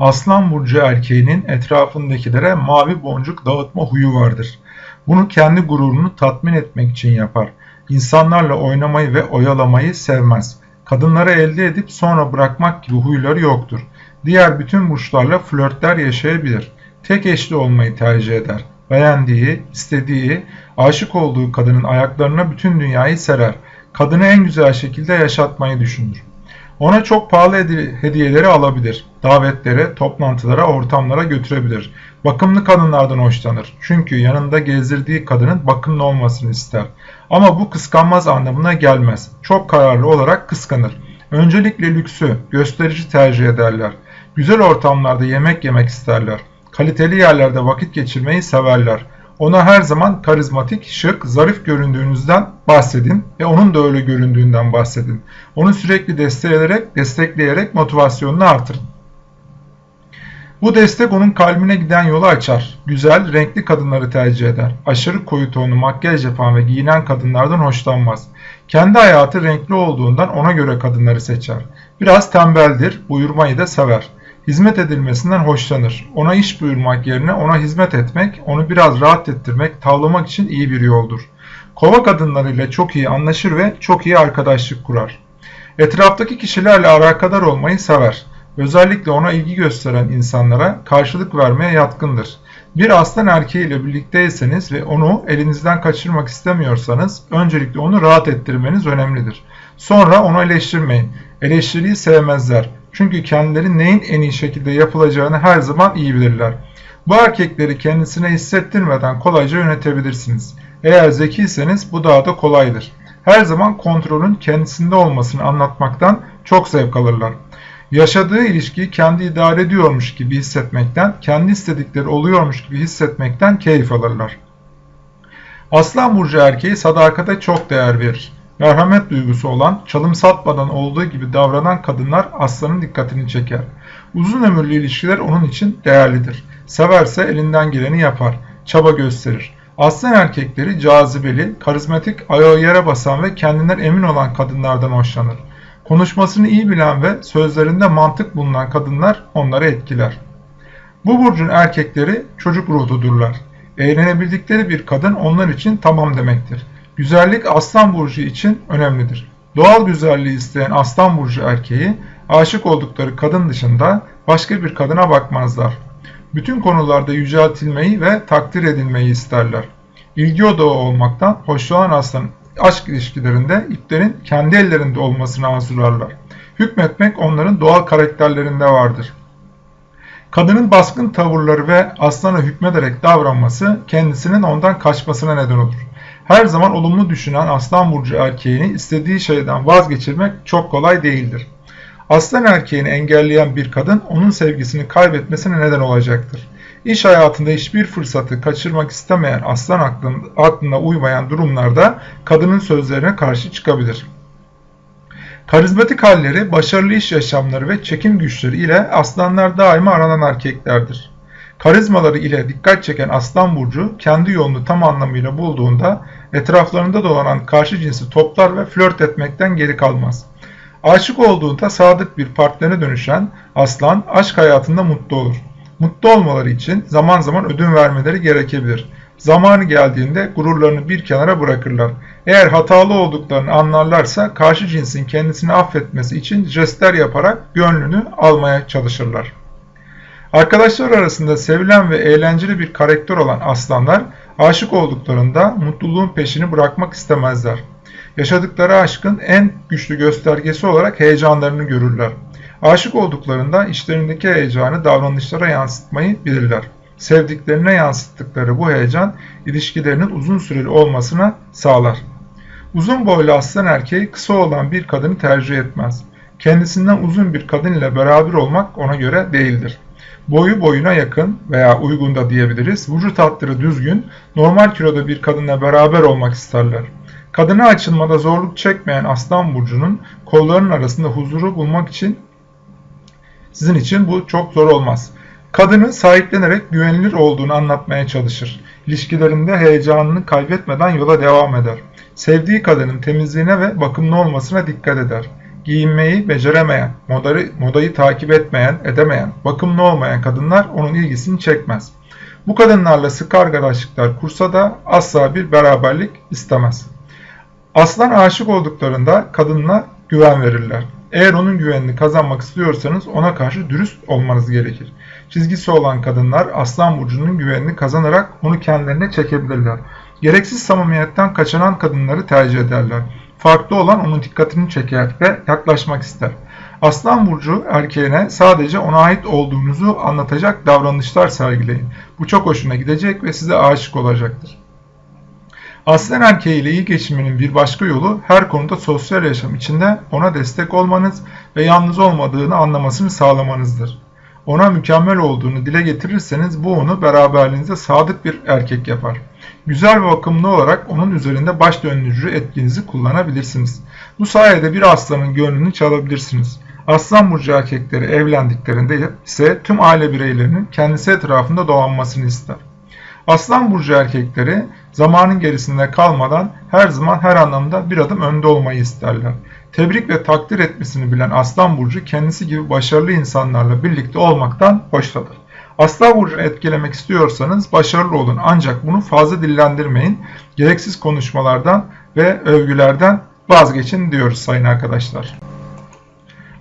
Aslan burcu erkeğinin etrafındakilere mavi boncuk dağıtma huyu vardır. Bunu kendi gururunu tatmin etmek için yapar. İnsanlarla oynamayı ve oyalamayı sevmez. Kadınları elde edip sonra bırakmak gibi huyları yoktur. Diğer bütün burçlarla flörtler yaşayabilir. Tek eşli olmayı tercih eder. Beğendiği, istediği, aşık olduğu kadının ayaklarına bütün dünyayı serer. Kadını en güzel şekilde yaşatmayı düşünür. Ona çok pahalı hediyeleri alabilir. Davetlere, toplantılara, ortamlara götürebilir. Bakımlı kadınlardan hoşlanır. Çünkü yanında gezdirdiği kadının bakımlı olmasını ister. Ama bu kıskanmaz anlamına gelmez. Çok kararlı olarak kıskanır. Öncelikle lüksü, gösterici tercih ederler. Güzel ortamlarda yemek yemek isterler. Kaliteli yerlerde vakit geçirmeyi severler. Ona her zaman karizmatik, şık, zarif göründüğünüzden bahsedin ve onun da öyle göründüğünden bahsedin. Onu sürekli destekleyerek, destekleyerek motivasyonunu artırın. Bu destek onun kalbine giden yolu açar. Güzel, renkli kadınları tercih eder. Aşırı koyu tonlu makyaj yapan ve giyinen kadınlardan hoşlanmaz. Kendi hayatı renkli olduğundan ona göre kadınları seçer. Biraz tembeldir, buyurmayı da sever. Hizmet edilmesinden hoşlanır. Ona iş buyurmak yerine ona hizmet etmek, onu biraz rahat ettirmek, tavlamak için iyi bir yoldur. Kova kadınlarıyla çok iyi anlaşır ve çok iyi arkadaşlık kurar. Etraftaki kişilerle alakadar olmayı sever. Özellikle ona ilgi gösteren insanlara karşılık vermeye yatkındır. Bir aslan erkeğiyle birlikteyseniz ve onu elinizden kaçırmak istemiyorsanız öncelikle onu rahat ettirmeniz önemlidir. Sonra onu eleştirmeyin. Eleştiriyi sevmezler. Çünkü kendileri neyin en iyi şekilde yapılacağını her zaman iyi bilirler. Bu erkekleri kendisine hissettirmeden kolayca yönetebilirsiniz. Eğer zekiyseniz bu daha da kolaydır. Her zaman kontrolün kendisinde olmasını anlatmaktan çok zevk alırlar. Yaşadığı ilişkiyi kendi idare ediyormuş gibi hissetmekten, kendi istedikleri oluyormuş gibi hissetmekten keyif alırlar. Aslan burcu erkeği sadakate çok değer verir. Merhamet duygusu olan, çalım satmadan olduğu gibi davranan kadınlar aslanın dikkatini çeker. Uzun ömürlü ilişkiler onun için değerlidir. Severse elinden geleni yapar, çaba gösterir. Aslan erkekleri cazibeli, karizmatik, ayağı yere basan ve kendinden emin olan kadınlardan hoşlanır. Konuşmasını iyi bilen ve sözlerinde mantık bulunan kadınlar onları etkiler. Bu burcun erkekleri çocuk ruhludurlar. Eğlenebildikleri bir kadın onlar için tamam demektir. Güzellik aslan burcu için önemlidir. Doğal güzelliği isteyen aslan burcu erkeği aşık oldukları kadın dışında başka bir kadına bakmazlar. Bütün konularda yüceltilmeyi ve takdir edilmeyi isterler. İlgi odağı olmaktan hoşlanan aslan aşk ilişkilerinde iplerin kendi ellerinde olmasını arzularlar. Hükmetmek onların doğal karakterlerinde vardır. Kadının baskın tavırları ve aslana hükmederek davranması kendisinin ondan kaçmasına neden olur. Her zaman olumlu düşünen aslan burcu erkeğini istediği şeyden vazgeçirmek çok kolay değildir. Aslan erkeğini engelleyen bir kadın onun sevgisini kaybetmesine neden olacaktır. İş hayatında hiçbir fırsatı kaçırmak istemeyen aslan aklına uymayan durumlarda kadının sözlerine karşı çıkabilir. Karizmatik halleri, başarılı iş yaşamları ve çekim güçleri ile aslanlar daima aranan erkeklerdir. Karizmaları ile dikkat çeken aslan burcu kendi yolunu tam anlamıyla bulduğunda etraflarında dolanan karşı cinsi toplar ve flört etmekten geri kalmaz. Aşık olduğunda sadık bir partnerine dönüşen aslan aşk hayatında mutlu olur. Mutlu olmaları için zaman zaman ödün vermeleri gerekebilir. Zamanı geldiğinde gururlarını bir kenara bırakırlar. Eğer hatalı olduklarını anlarlarsa karşı cinsin kendisini affetmesi için jestler yaparak gönlünü almaya çalışırlar. Arkadaşlar arasında sevilen ve eğlenceli bir karakter olan aslanlar aşık olduklarında mutluluğun peşini bırakmak istemezler. Yaşadıkları aşkın en güçlü göstergesi olarak heyecanlarını görürler. Aşık olduklarında içlerindeki heyecanı davranışlara yansıtmayı bilirler. Sevdiklerine yansıttıkları bu heyecan ilişkilerinin uzun süreli olmasına sağlar. Uzun boylu aslan erkeği kısa olan bir kadını tercih etmez. Kendisinden uzun bir kadın ile beraber olmak ona göre değildir. Boyu boyuna yakın veya uygun da diyebiliriz. Vücut hatları düzgün, normal kiloda bir kadınla beraber olmak isterler. Kadına açılmada zorluk çekmeyen aslan burcunun kollarının arasında huzuru bulmak için sizin için bu çok zor olmaz. Kadını sahiplenerek güvenilir olduğunu anlatmaya çalışır. İlişkilerinde heyecanını kaybetmeden yola devam eder. Sevdiği kadının temizliğine ve bakımlı olmasına dikkat eder. Giyinmeyi beceremeyen, modayı, modayı takip etmeyen, edemeyen, bakımlı olmayan kadınlar onun ilgisini çekmez. Bu kadınlarla sık arkadaşlıklar kursa da asla bir beraberlik istemez. Aslan aşık olduklarında kadınla güven verirler. Eğer onun güvenini kazanmak istiyorsanız ona karşı dürüst olmanız gerekir. Çizgisi olan kadınlar Aslan Burcu'nun güvenini kazanarak onu kendilerine çekebilirler. Gereksiz samimiyetten kaçınan kadınları tercih ederler. Farklı olan onun dikkatini çeker ve yaklaşmak ister. Aslan Burcu erkeğine sadece ona ait olduğunuzu anlatacak davranışlar sergileyin. Bu çok hoşuna gidecek ve size aşık olacaktır. Aslen erkeğiyle iyi geçiminin bir başka yolu her konuda sosyal yaşam içinde ona destek olmanız ve yalnız olmadığını anlamasını sağlamanızdır. Ona mükemmel olduğunu dile getirirseniz bu onu beraberliğinize sadık bir erkek yapar. Güzel ve bakımlı olarak onun üzerinde baş döndürücü etkinizi kullanabilirsiniz. Bu sayede bir aslanın gönlünü çalabilirsiniz. Aslan burcu erkekleri evlendiklerinde ise tüm aile bireylerinin kendisi etrafında dolanmasını ister. Aslan burcu erkekleri zamanın gerisinde kalmadan her zaman her anlamda bir adım önde olmayı isterler. Tebrik ve takdir etmesini bilen Aslan burcu kendisi gibi başarılı insanlarla birlikte olmaktan hoşlanır. Aslan burcunu etkilemek istiyorsanız başarılı olun ancak bunu fazla dillendirmeyin. Gereksiz konuşmalardan ve övgülerden vazgeçin diyoruz sayın arkadaşlar.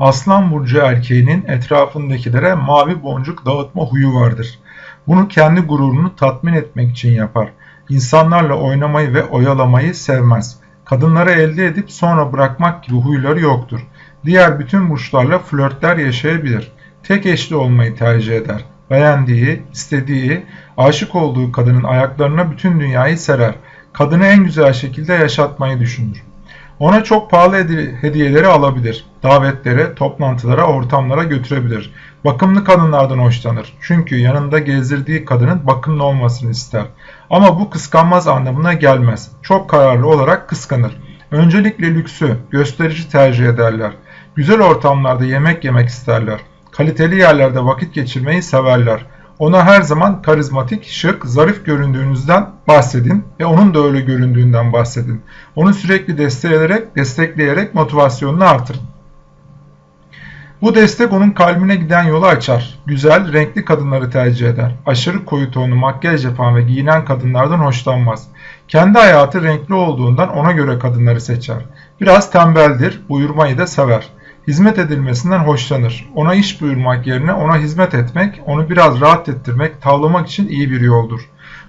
Aslan burcu erkeğinin etrafındakilere mavi boncuk dağıtma huyu vardır. Bunu kendi gururunu tatmin etmek için yapar. İnsanlarla oynamayı ve oyalamayı sevmez. Kadınları elde edip sonra bırakmak gibi huyları yoktur. Diğer bütün burçlarla flörtler yaşayabilir. Tek eşli olmayı tercih eder. Beğendiği, istediği, aşık olduğu kadının ayaklarına bütün dünyayı serer. Kadını en güzel şekilde yaşatmayı düşünür. Ona çok pahalı hediyeleri alabilir. Davetlere, toplantılara, ortamlara götürebilir. Bakımlı kadınlardan hoşlanır. Çünkü yanında gezdirdiği kadının bakımlı olmasını ister. Ama bu kıskanmaz anlamına gelmez. Çok kararlı olarak kıskanır. Öncelikle lüksü, gösterici tercih ederler. Güzel ortamlarda yemek yemek isterler. Kaliteli yerlerde vakit geçirmeyi severler. Ona her zaman karizmatik, şık, zarif göründüğünüzden bahsedin ve onun da öyle göründüğünden bahsedin. Onu sürekli destekleyerek, destekleyerek motivasyonunu artırın. Bu destek onun kalbine giden yolu açar. Güzel, renkli kadınları tercih eder. Aşırı koyu tonlu makyaj yapan ve giyinen kadınlardan hoşlanmaz. Kendi hayatı renkli olduğundan ona göre kadınları seçer. Biraz tembeldir, buyurmayı da sever. Hizmet edilmesinden hoşlanır. Ona iş buyurmak yerine ona hizmet etmek, onu biraz rahat ettirmek, tavlamak için iyi bir yoldur.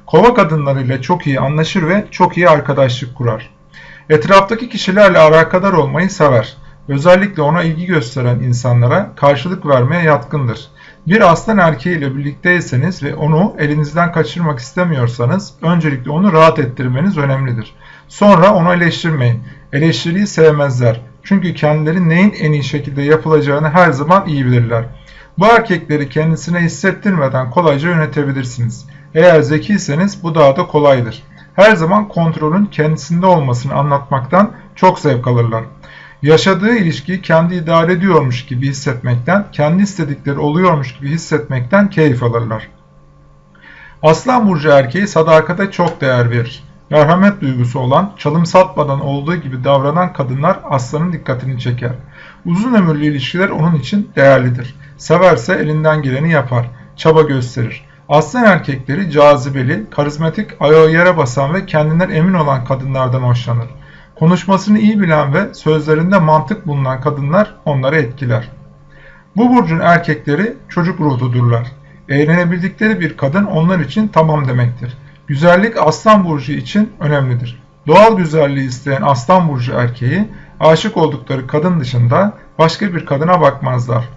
Kova kadınlarıyla çok iyi anlaşır ve çok iyi arkadaşlık kurar. Etraftaki kişilerle alakadar olmayı sever. Özellikle ona ilgi gösteren insanlara karşılık vermeye yatkındır. Bir aslan erkeğiyle birlikteyseniz ve onu elinizden kaçırmak istemiyorsanız öncelikle onu rahat ettirmeniz önemlidir. Sonra onu eleştirmeyin. Eleştiriyi sevmezler. Çünkü kendileri neyin en iyi şekilde yapılacağını her zaman iyi bilirler. Bu erkekleri kendisine hissettirmeden kolayca yönetebilirsiniz. Eğer zekiyseniz bu daha da kolaydır. Her zaman kontrolün kendisinde olmasını anlatmaktan çok zevk alırlar. Yaşadığı ilişkiyi kendi idare ediyormuş gibi hissetmekten, kendi istedikleri oluyormuş gibi hissetmekten keyif alırlar. Aslan burcu erkeği sadakate çok değer verir. Merhamet duygusu olan, çalım satmadan olduğu gibi davranan kadınlar aslanın dikkatini çeker. Uzun ömürlü ilişkiler onun için değerlidir. Severse elinden geleni yapar, çaba gösterir. Aslan erkekleri cazibeli, karizmatik, ayağı yere basan ve kendinden emin olan kadınlardan hoşlanır. Konuşmasını iyi bilen ve sözlerinde mantık bulunan kadınlar onları etkiler. Bu burcun erkekleri çocuk ruhludurlar. Eğlenebildikleri bir kadın onlar için tamam demektir. Güzellik aslan burcu için önemlidir. Doğal güzelliği isteyen aslan burcu erkeği aşık oldukları kadın dışında başka bir kadına bakmazlar.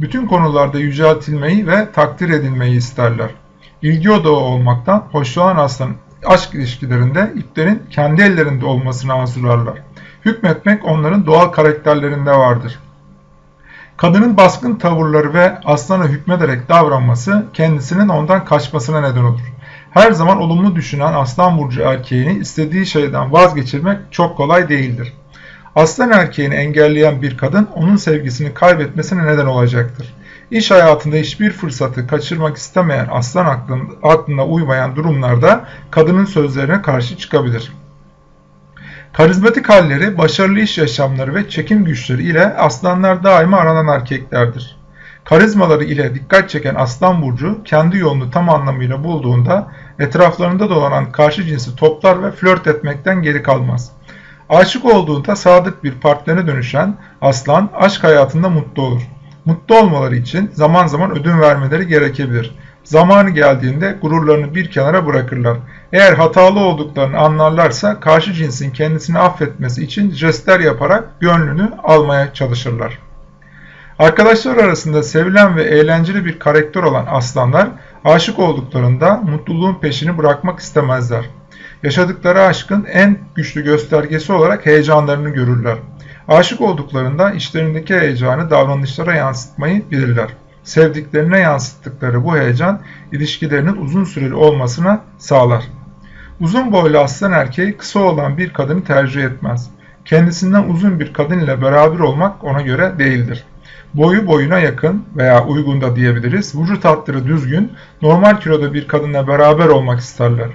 Bütün konularda yüceltilmeyi ve takdir edilmeyi isterler. İlgi odağı olmaktan hoşlanan aslan aşk ilişkilerinde iplerin kendi ellerinde olmasını arzularlar. Hükmetmek onların doğal karakterlerinde vardır. Kadının baskın tavırları ve aslana hükmederek davranması kendisinin ondan kaçmasına neden olur. Her zaman olumlu düşünen aslan burcu erkeğini istediği şeyden vazgeçirmek çok kolay değildir. Aslan erkeğini engelleyen bir kadın onun sevgisini kaybetmesine neden olacaktır. İş hayatında hiçbir fırsatı kaçırmak istemeyen aslan aklına uymayan durumlarda kadının sözlerine karşı çıkabilir. Karizmatik halleri, başarılı iş yaşamları ve çekim güçleri ile aslanlar daima aranan erkeklerdir. Karizmaları ile dikkat çeken aslan burcu kendi yolunu tam anlamıyla bulduğunda etraflarında dolanan karşı cinsi toplar ve flört etmekten geri kalmaz. Aşık olduğunda sadık bir partnerine dönüşen aslan aşk hayatında mutlu olur. Mutlu olmaları için zaman zaman ödün vermeleri gerekebilir. Zamanı geldiğinde gururlarını bir kenara bırakırlar. Eğer hatalı olduklarını anlarlarsa karşı cinsin kendisini affetmesi için jestler yaparak gönlünü almaya çalışırlar. Arkadaşlar arasında sevilen ve eğlenceli bir karakter olan aslanlar aşık olduklarında mutluluğun peşini bırakmak istemezler. Yaşadıkları aşkın en güçlü göstergesi olarak heyecanlarını görürler. Aşık olduklarında içlerindeki heyecanı davranışlara yansıtmayı bilirler. Sevdiklerine yansıttıkları bu heyecan ilişkilerinin uzun süreli olmasına sağlar. Uzun boylu aslan erkeği kısa olan bir kadını tercih etmez. Kendisinden uzun bir kadın ile beraber olmak ona göre değildir. Boyu boyuna yakın veya uygun da diyebiliriz. Vücut hatları düzgün, normal kiloda bir kadınla beraber olmak isterler.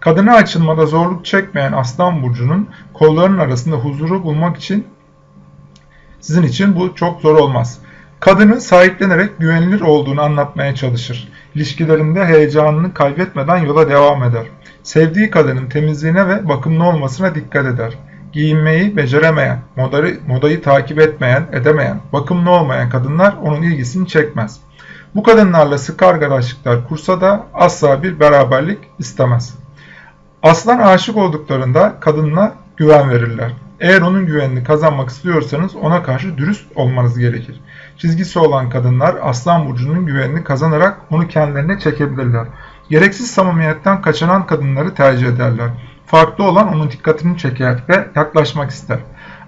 Kadına açılmada zorluk çekmeyen Aslan Burcu'nun kollarının arasında huzuru bulmak için sizin için bu çok zor olmaz. Kadını sahiplenerek güvenilir olduğunu anlatmaya çalışır. İlişkilerinde heyecanını kaybetmeden yola devam eder. Sevdiği kadının temizliğine ve bakımlı olmasına dikkat eder. Giyinmeyi beceremeyen, modayı, modayı takip etmeyen, edemeyen, bakımlı olmayan kadınlar onun ilgisini çekmez. Bu kadınlarla sık arkadaşlıklar kursa da asla bir beraberlik istemez. Aslan aşık olduklarında kadınla güven verirler. Eğer onun güvenini kazanmak istiyorsanız ona karşı dürüst olmanız gerekir. Çizgisi olan kadınlar Aslan Burcu'nun güvenini kazanarak onu kendilerine çekebilirler. Gereksiz samimiyetten kaçınan kadınları tercih ederler. Farklı olan onun dikkatini çeker ve yaklaşmak ister.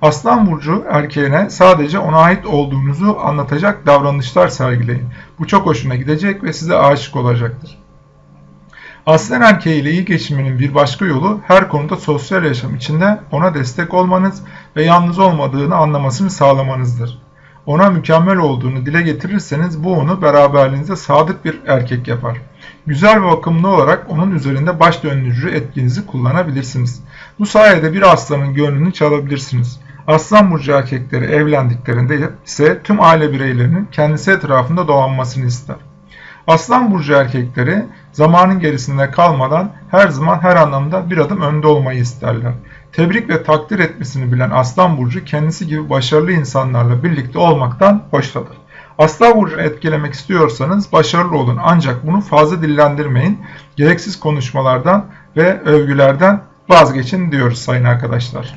Aslan Burcu erkeğine sadece ona ait olduğunuzu anlatacak davranışlar sergileyin. Bu çok hoşuna gidecek ve size aşık olacaktır. Aslan erkeğiyle iyi geçinmenin bir başka yolu her konuda sosyal yaşam içinde ona destek olmanız ve yalnız olmadığını anlamasını sağlamanızdır. Ona mükemmel olduğunu dile getirirseniz bu onu beraberliğinize sadık bir erkek yapar. Güzel ve bakımlı olarak onun üzerinde baş döndürücü etkinizi kullanabilirsiniz. Bu sayede bir aslanın gönlünü çalabilirsiniz. Aslan burcu erkekleri evlendiklerinde ise tüm aile bireylerinin kendisi etrafında dolanmasını ister. Aslan burcu erkekleri zamanın gerisinde kalmadan her zaman her anlamda bir adım önde olmayı isterler. Tebrik ve takdir etmesini bilen Aslan burcu kendisi gibi başarılı insanlarla birlikte olmaktan hoşlanır. Aslan burcunu etkilemek istiyorsanız başarılı olun ancak bunu fazla dillendirmeyin. Gereksiz konuşmalardan ve övgülerden vazgeçin diyoruz sayın arkadaşlar.